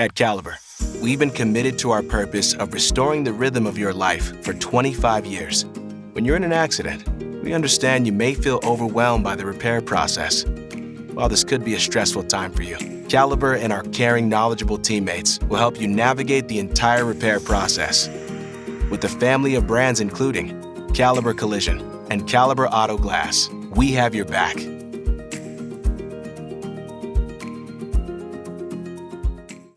At Caliber, we've been committed to our purpose of restoring the rhythm of your life for 25 years. When you're in an accident, we understand you may feel overwhelmed by the repair process. While this could be a stressful time for you, Caliber and our caring, knowledgeable teammates will help you navigate the entire repair process. With a family of brands including Caliber Collision and Caliber Auto Glass, we have your back